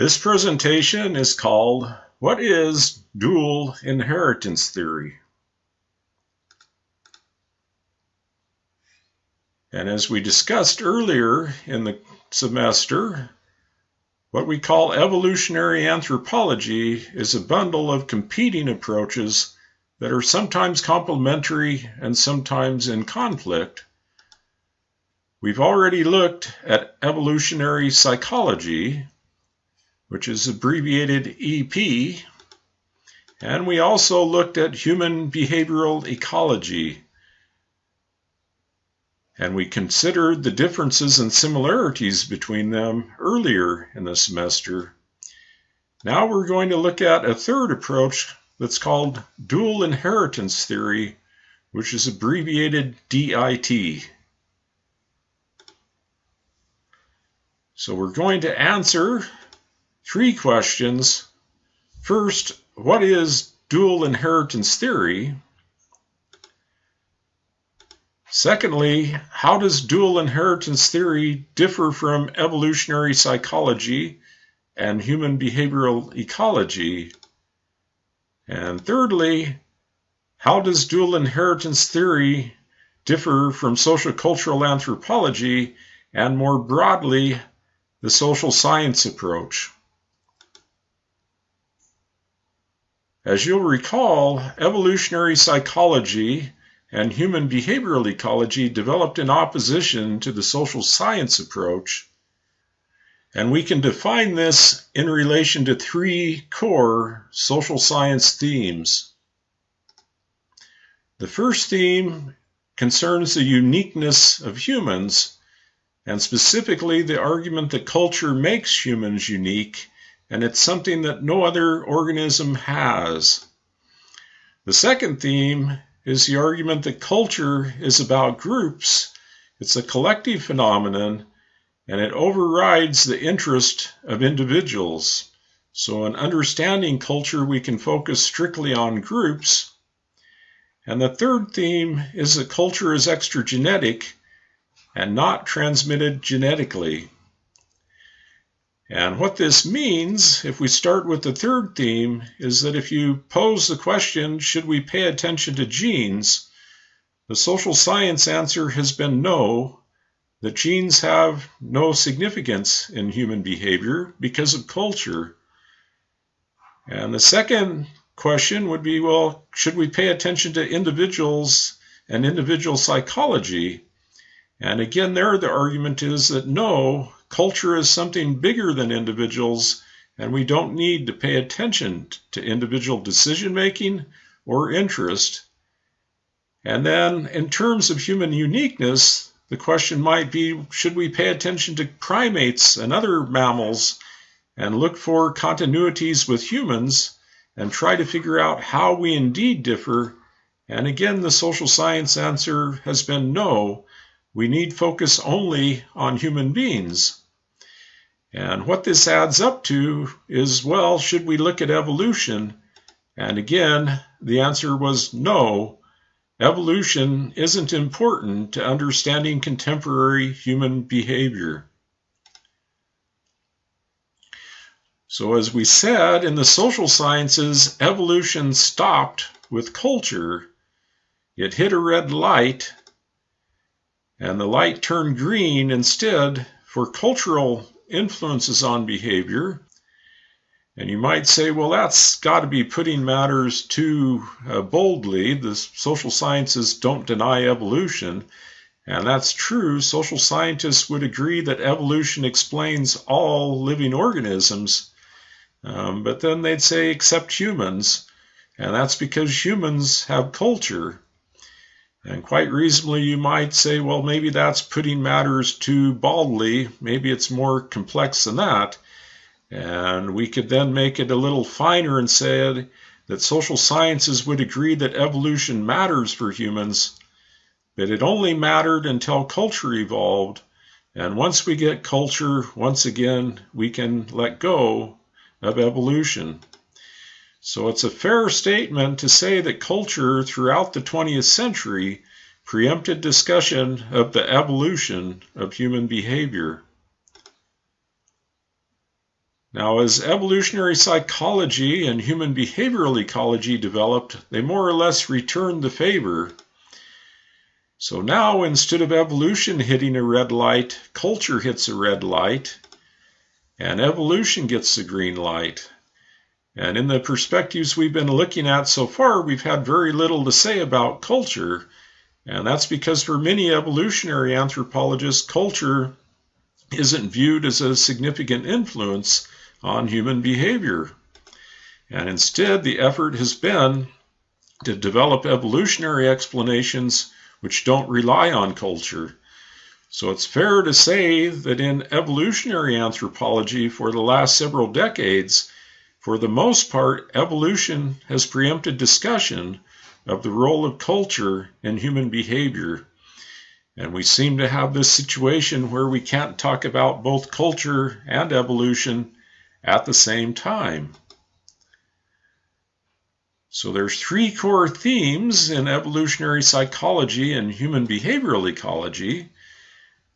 This presentation is called What is Dual Inheritance Theory? And as we discussed earlier in the semester, what we call evolutionary anthropology is a bundle of competing approaches that are sometimes complementary and sometimes in conflict. We've already looked at evolutionary psychology, which is abbreviated EP, and we also looked at human behavioral ecology. And we considered the differences and similarities between them earlier in the semester. Now we're going to look at a third approach that's called dual inheritance theory, which is abbreviated DIT. So we're going to answer three questions. First, what is dual inheritance theory? Secondly, how does dual inheritance theory differ from evolutionary psychology and human behavioral ecology? And thirdly, how does dual inheritance theory differ from social cultural anthropology and more broadly, the social science approach? As you'll recall, evolutionary psychology and human behavioral ecology developed in opposition to the social science approach, and we can define this in relation to three core social science themes. The first theme concerns the uniqueness of humans, and specifically the argument that culture makes humans unique and it's something that no other organism has. The second theme is the argument that culture is about groups, it's a collective phenomenon, and it overrides the interest of individuals. So, in understanding culture, we can focus strictly on groups. And the third theme is that culture is extragenetic and not transmitted genetically. And what this means, if we start with the third theme, is that if you pose the question, should we pay attention to genes? The social science answer has been no, that genes have no significance in human behavior because of culture. And the second question would be, well, should we pay attention to individuals and individual psychology? And again, there the argument is that no, Culture is something bigger than individuals, and we don't need to pay attention to individual decision making or interest. And then, in terms of human uniqueness, the question might be should we pay attention to primates and other mammals and look for continuities with humans and try to figure out how we indeed differ? And again, the social science answer has been no. We need focus only on human beings. And what this adds up to is well, should we look at evolution? And again, the answer was no. Evolution isn't important to understanding contemporary human behavior. So, as we said, in the social sciences, evolution stopped with culture. It hit a red light, and the light turned green instead for cultural influences on behavior. And you might say, well, that's got to be putting matters too uh, boldly. The social sciences don't deny evolution. And that's true. Social scientists would agree that evolution explains all living organisms. Um, but then they'd say, except humans. And that's because humans have culture. And quite reasonably, you might say, well, maybe that's putting matters too baldly. Maybe it's more complex than that. And we could then make it a little finer and say that social sciences would agree that evolution matters for humans, but it only mattered until culture evolved. And once we get culture, once again, we can let go of evolution. So it's a fair statement to say that culture throughout the 20th century preempted discussion of the evolution of human behavior. Now, as evolutionary psychology and human behavioral ecology developed, they more or less returned the favor. So now, instead of evolution hitting a red light, culture hits a red light, and evolution gets the green light. And in the perspectives we've been looking at so far, we've had very little to say about culture. And that's because for many evolutionary anthropologists, culture isn't viewed as a significant influence on human behavior. And instead, the effort has been to develop evolutionary explanations which don't rely on culture. So it's fair to say that in evolutionary anthropology for the last several decades, for the most part, evolution has preempted discussion of the role of culture in human behavior. And we seem to have this situation where we can't talk about both culture and evolution at the same time. So there's three core themes in evolutionary psychology and human behavioral ecology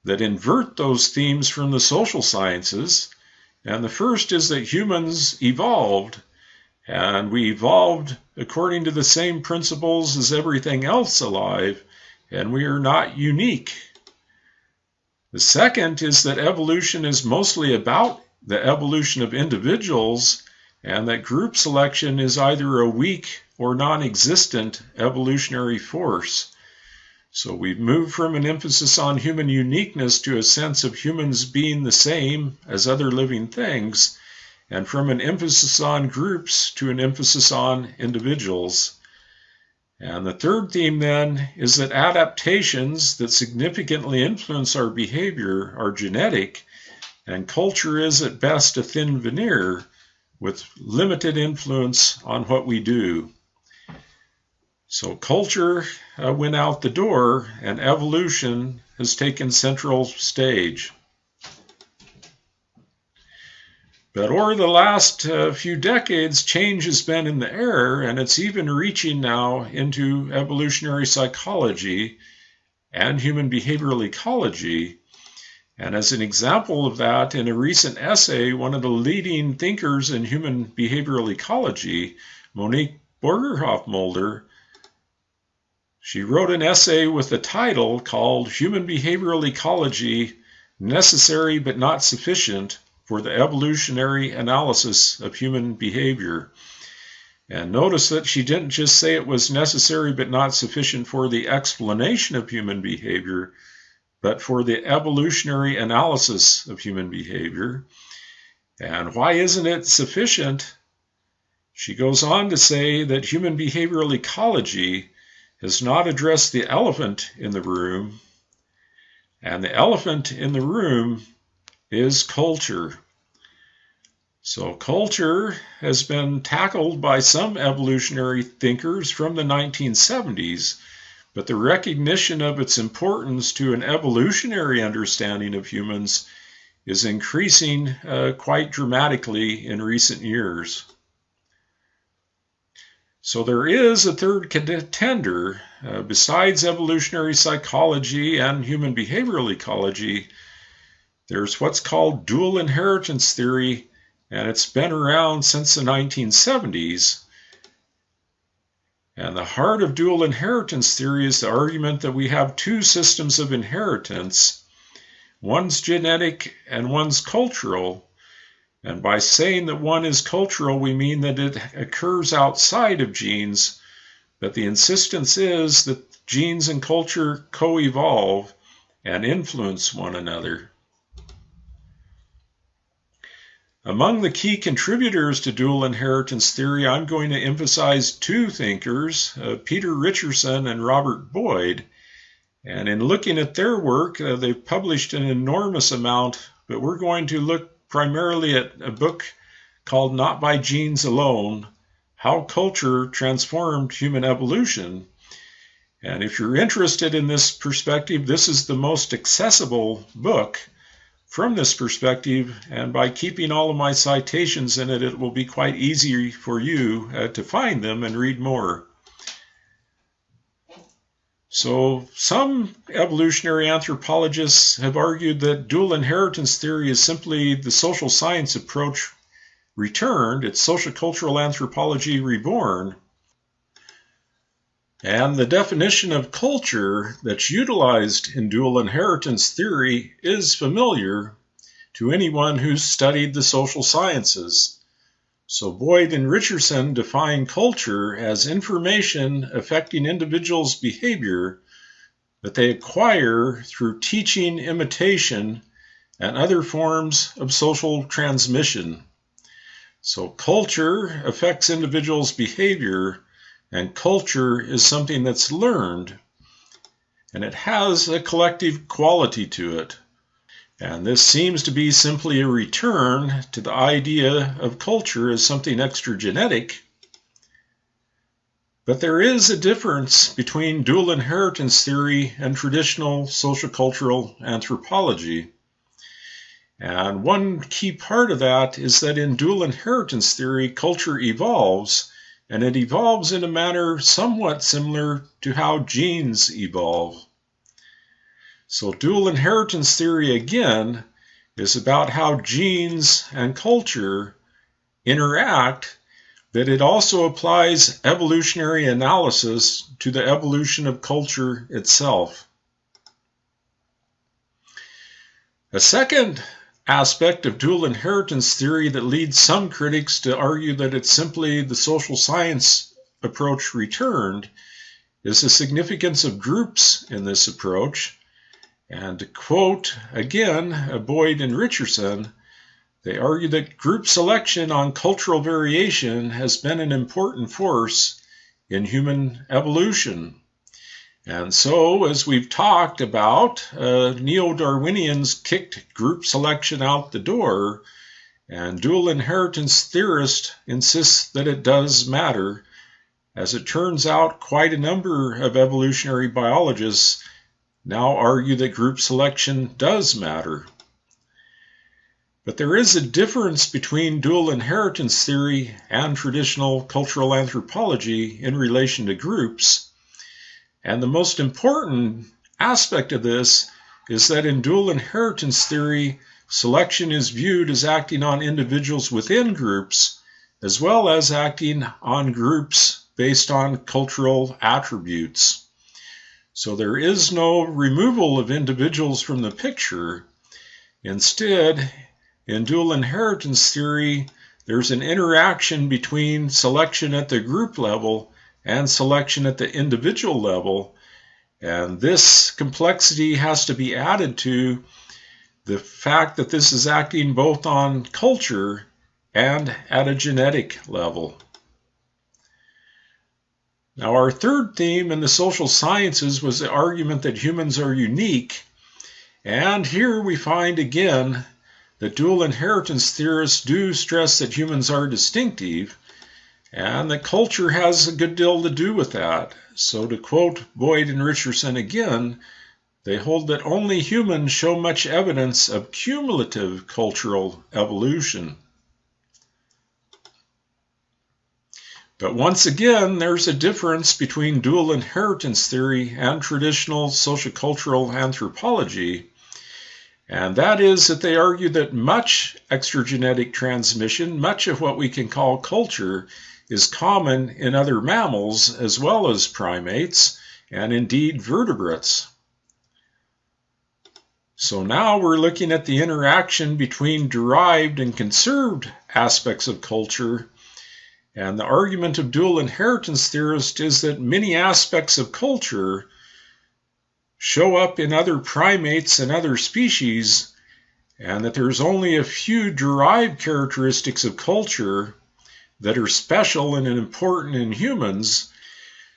that invert those themes from the social sciences and the first is that humans evolved, and we evolved according to the same principles as everything else alive, and we are not unique. The second is that evolution is mostly about the evolution of individuals, and that group selection is either a weak or non existent evolutionary force. So we've moved from an emphasis on human uniqueness to a sense of humans being the same as other living things, and from an emphasis on groups to an emphasis on individuals. And the third theme then is that adaptations that significantly influence our behavior are genetic, and culture is at best a thin veneer with limited influence on what we do. So culture uh, went out the door and evolution has taken central stage. But over the last uh, few decades, change has been in the air, and it's even reaching now into evolutionary psychology and human behavioral ecology. And as an example of that, in a recent essay, one of the leading thinkers in human behavioral ecology, Monique Borgerhoff-Mulder, she wrote an essay with the title called Human Behavioral Ecology Necessary but Not Sufficient for the Evolutionary Analysis of Human Behavior. And notice that she didn't just say it was necessary but not sufficient for the explanation of human behavior, but for the evolutionary analysis of human behavior. And why isn't it sufficient? She goes on to say that human behavioral ecology has not addressed the elephant in the room, and the elephant in the room is culture. So, culture has been tackled by some evolutionary thinkers from the 1970s, but the recognition of its importance to an evolutionary understanding of humans is increasing uh, quite dramatically in recent years. So there is a third contender. Uh, besides evolutionary psychology and human behavioral ecology, there's what's called dual inheritance theory, and it's been around since the 1970s. And the heart of dual inheritance theory is the argument that we have two systems of inheritance one's genetic and one's cultural. And by saying that one is cultural, we mean that it occurs outside of genes, but the insistence is that genes and culture co evolve and influence one another. Among the key contributors to dual inheritance theory, I'm going to emphasize two thinkers, uh, Peter Richerson and Robert Boyd. And in looking at their work, uh, they've published an enormous amount, but we're going to look primarily at a book called Not by Genes Alone How Culture Transformed Human Evolution. And if you're interested in this perspective, this is the most accessible book from this perspective. And by keeping all of my citations in it, it will be quite easy for you uh, to find them and read more. So, some evolutionary anthropologists have argued that dual inheritance theory is simply the social science approach Returned, it's Sociocultural Anthropology Reborn. And the definition of culture that's utilized in dual inheritance theory is familiar to anyone who's studied the social sciences. So Boyd and Richerson define culture as information affecting individuals' behavior that they acquire through teaching, imitation, and other forms of social transmission. So culture affects individuals' behavior and culture is something that's learned, and it has a collective quality to it. And this seems to be simply a return to the idea of culture as something extragenetic. But there is a difference between dual inheritance theory and traditional sociocultural anthropology. And one key part of that is that in dual inheritance theory, culture evolves and it evolves in a manner somewhat similar to how genes evolve. So, dual inheritance theory again is about how genes and culture interact, that it also applies evolutionary analysis to the evolution of culture itself. A second aspect of dual inheritance theory that leads some critics to argue that it's simply the social science approach returned is the significance of groups in this approach. And to quote again Boyd and Richerson, they argue that group selection on cultural variation has been an important force in human evolution. And so, as we've talked about, uh, neo Darwinians kicked group selection out the door, and dual inheritance theorists insist that it does matter. As it turns out, quite a number of evolutionary biologists now argue that group selection does matter. But there is a difference between dual inheritance theory and traditional cultural anthropology in relation to groups. And the most important aspect of this is that in dual inheritance theory, selection is viewed as acting on individuals within groups, as well as acting on groups based on cultural attributes. So there is no removal of individuals from the picture. Instead, in dual inheritance theory, there's an interaction between selection at the group level and selection at the individual level. And this complexity has to be added to the fact that this is acting both on culture and at a genetic level. Now, our third theme in the social sciences was the argument that humans are unique. And here we find again that dual inheritance theorists do stress that humans are distinctive, and that culture has a good deal to do with that. So, to quote Boyd and Richerson again, they hold that only humans show much evidence of cumulative cultural evolution. But once again, there's a difference between dual inheritance theory and traditional sociocultural anthropology, and that is that they argue that much extragenetic transmission, much of what we can call culture, is common in other mammals as well as primates and indeed vertebrates. So now we're looking at the interaction between derived and conserved aspects of culture. And the argument of dual inheritance theorists is that many aspects of culture show up in other primates and other species, and that there's only a few derived characteristics of culture that are special and important in humans.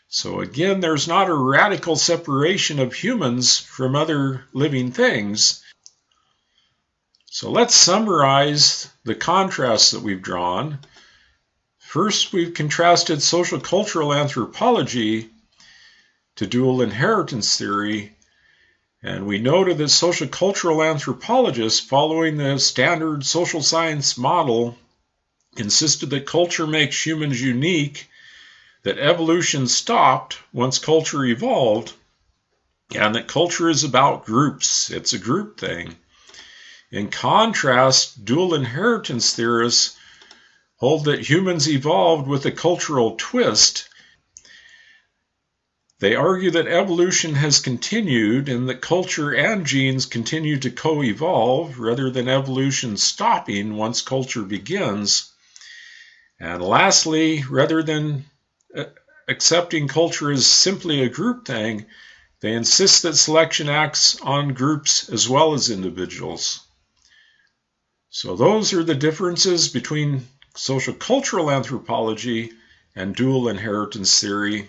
So again, there's not a radical separation of humans from other living things. So let's summarize the contrasts that we've drawn. First, we've contrasted social cultural anthropology to dual inheritance theory, and we noted that social cultural anthropologists, following the standard social science model, insisted that culture makes humans unique, that evolution stopped once culture evolved, and that culture is about groups. It's a group thing. In contrast, dual inheritance theorists hold that humans evolved with a cultural twist. They argue that evolution has continued and that culture and genes continue to co evolve rather than evolution stopping once culture begins. And lastly, rather than uh, accepting culture as simply a group thing, they insist that selection acts on groups as well as individuals. So, those are the differences between social cultural anthropology and dual inheritance theory.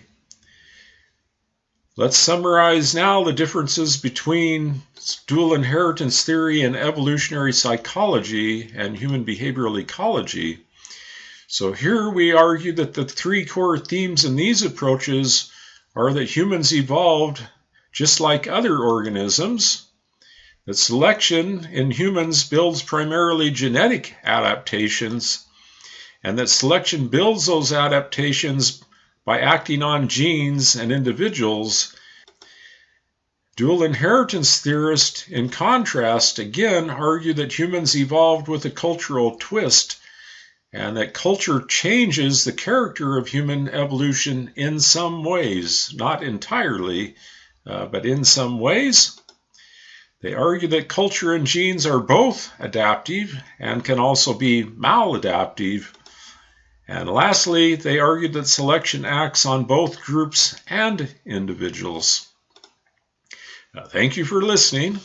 Let's summarize now the differences between dual inheritance theory and evolutionary psychology and human behavioral ecology. So here we argue that the three core themes in these approaches are that humans evolved just like other organisms, that selection in humans builds primarily genetic adaptations, and that selection builds those adaptations by acting on genes and individuals. Dual inheritance theorists, in contrast, again argue that humans evolved with a cultural twist and that culture changes the character of human evolution in some ways, not entirely, uh, but in some ways. They argue that culture and genes are both adaptive and can also be maladaptive. And lastly, they argued that selection acts on both groups and individuals. Uh, thank you for listening.